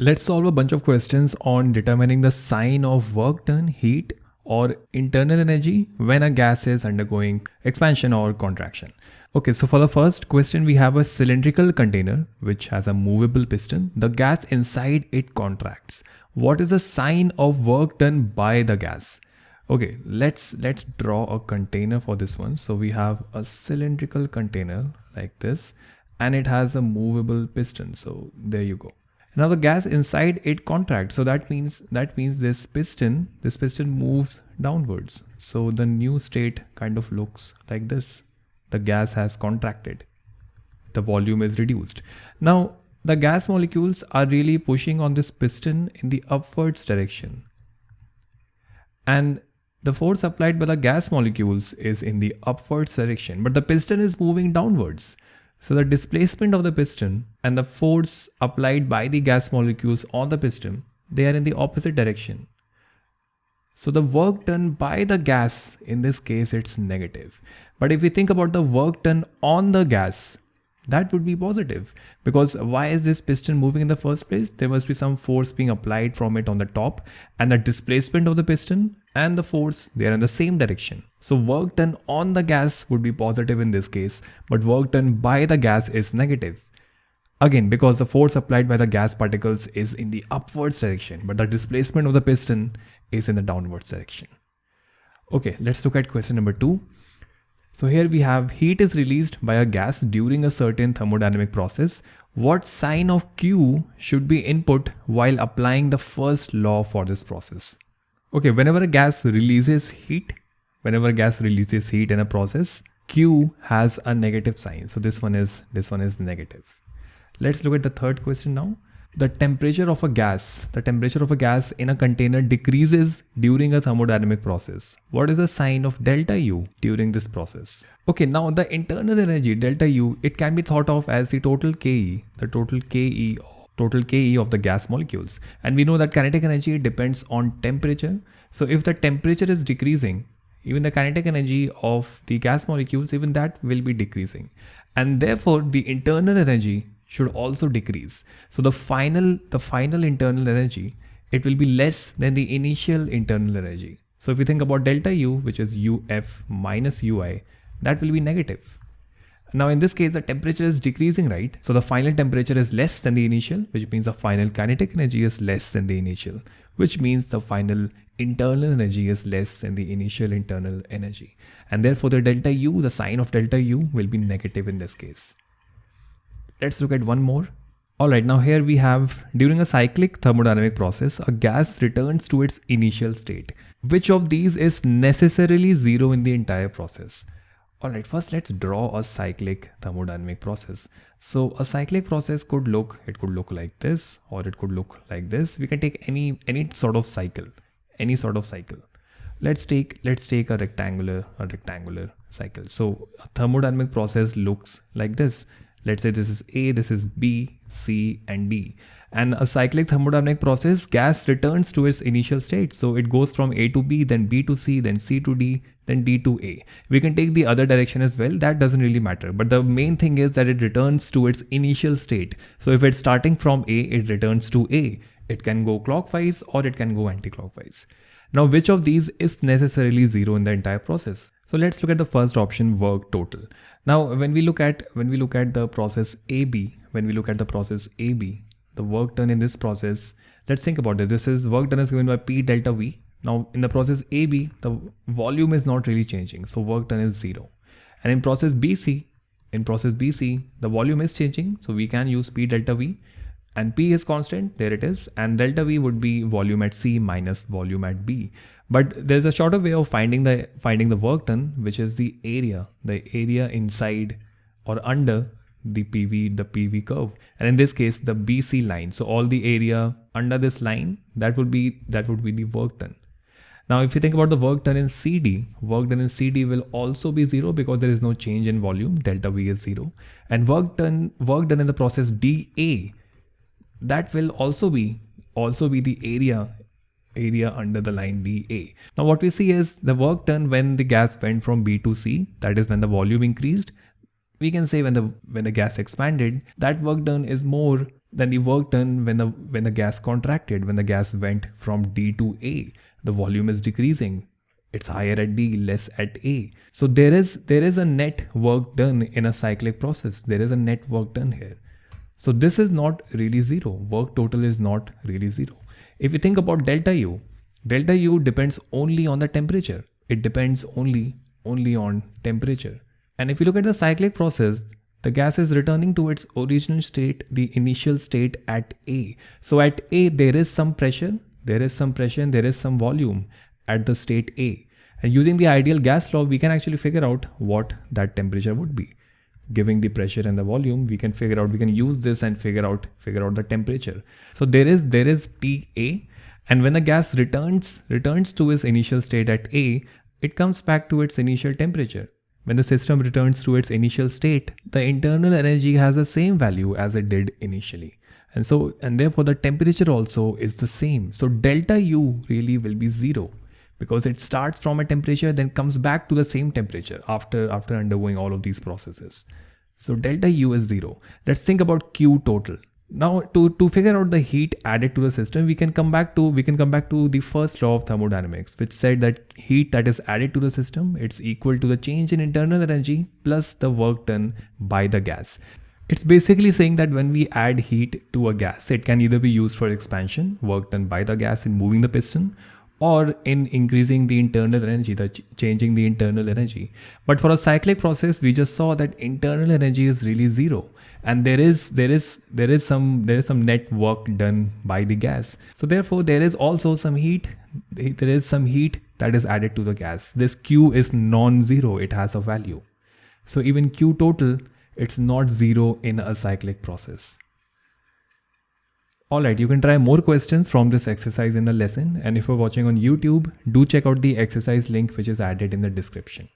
Let's solve a bunch of questions on determining the sign of work done, heat or internal energy when a gas is undergoing expansion or contraction. Okay, so for the first question, we have a cylindrical container which has a movable piston. The gas inside it contracts. What is the sign of work done by the gas? Okay, let's let's draw a container for this one. So we have a cylindrical container like this and it has a movable piston. So there you go. Now the gas inside it contracts. So that means that means this piston, this piston moves downwards. So the new state kind of looks like this. The gas has contracted. The volume is reduced. Now the gas molecules are really pushing on this piston in the upwards direction. And the force applied by the gas molecules is in the upwards direction, but the piston is moving downwards. So the displacement of the piston and the force applied by the gas molecules on the piston, they are in the opposite direction. So the work done by the gas, in this case, it's negative. But if we think about the work done on the gas, that would be positive because why is this piston moving in the first place? There must be some force being applied from it on the top and the displacement of the piston and the force, they are in the same direction. So work done on the gas would be positive in this case, but work done by the gas is negative. Again, because the force applied by the gas particles is in the upwards direction, but the displacement of the piston is in the downwards direction. Okay, let's look at question number two. So here we have heat is released by a gas during a certain thermodynamic process. What sign of Q should be input while applying the first law for this process? Okay, whenever a gas releases heat, whenever a gas releases heat in a process, Q has a negative sign. So this one is this one is negative. Let's look at the third question now. The temperature of a gas, the temperature of a gas in a container decreases during a thermodynamic process. What is the sign of delta U during this process? Okay, now the internal energy delta U, it can be thought of as the total KE, the total KE total Ke of the gas molecules. And we know that kinetic energy depends on temperature. So if the temperature is decreasing, even the kinetic energy of the gas molecules, even that will be decreasing. And therefore the internal energy should also decrease. So the final, the final internal energy, it will be less than the initial internal energy. So if you think about delta U, which is UF minus UI, that will be negative. Now in this case, the temperature is decreasing, right? So the final temperature is less than the initial, which means the final kinetic energy is less than the initial, which means the final internal energy is less than the initial internal energy. And therefore the delta U, the sign of delta U will be negative in this case. Let's look at one more. Alright, now here we have, during a cyclic thermodynamic process, a gas returns to its initial state. Which of these is necessarily zero in the entire process? Alright, first let's draw a cyclic thermodynamic process. So a cyclic process could look, it could look like this or it could look like this. We can take any any sort of cycle, any sort of cycle. Let's take let's take a rectangular a rectangular cycle. So a thermodynamic process looks like this. Let's say this is A, this is B, C and D. And a cyclic thermodynamic process, gas returns to its initial state. So it goes from A to B, then B to C, then C to D, then D to A. We can take the other direction as well. That doesn't really matter. But the main thing is that it returns to its initial state. So if it's starting from A, it returns to A. It can go clockwise or it can go anti-clockwise. Now, which of these is necessarily zero in the entire process? So let's look at the first option, work total. Now, when we look at when we look at the process AB, when we look at the process AB, the work done in this process, let's think about it. This is work done is given by P delta V. Now, in the process AB, the volume is not really changing, so work done is zero. And in process BC, in process BC, the volume is changing, so we can use P delta V and P is constant, there it is, and delta V would be volume at C minus volume at B. But there's a shorter way of finding the finding the work done, which is the area, the area inside or under the PV, the PV curve. And in this case, the BC line. So all the area under this line, that would be that would be the work done. Now, if you think about the work done in CD, work done in CD will also be zero because there is no change in volume, delta V is zero. And work done, work done in the process DA, that will also be also be the area area under the line DA. Now what we see is the work done when the gas went from B to C, that is when the volume increased. We can say when the when the gas expanded, that work done is more than the work done when the when the gas contracted, when the gas went from D to A, the volume is decreasing. It's higher at D, less at A. So there is there is a net work done in a cyclic process. There is a net work done here. So this is not really zero. Work total is not really zero. If you think about delta U, delta U depends only on the temperature. It depends only only on temperature. And if you look at the cyclic process, the gas is returning to its original state, the initial state at A. So at A, there is some pressure, there is some pressure and there is some volume at the state A. And using the ideal gas law, we can actually figure out what that temperature would be. Giving the pressure and the volume, we can figure out, we can use this and figure out, figure out the temperature. So there is, there is TA and when the gas returns, returns to its initial state at A, it comes back to its initial temperature. When the system returns to its initial state, the internal energy has the same value as it did initially. And so, and therefore the temperature also is the same. So delta U really will be zero because it starts from a temperature, then comes back to the same temperature after, after undergoing all of these processes. So delta U is zero. Let's think about Q total. Now to, to figure out the heat added to the system, we can come back to we can come back to the first law of thermodynamics, which said that heat that is added to the system, it's equal to the change in internal energy plus the work done by the gas. It's basically saying that when we add heat to a gas, it can either be used for expansion, work done by the gas in moving the piston, or in increasing the internal energy, the ch changing the internal energy. But for a cyclic process, we just saw that internal energy is really zero, and there is there is there is some there is some net work done by the gas. So therefore, there is also some heat. There is some heat that is added to the gas. This Q is non-zero; it has a value. So even Q total, it's not zero in a cyclic process. Alright, you can try more questions from this exercise in the lesson and if you're watching on YouTube, do check out the exercise link which is added in the description.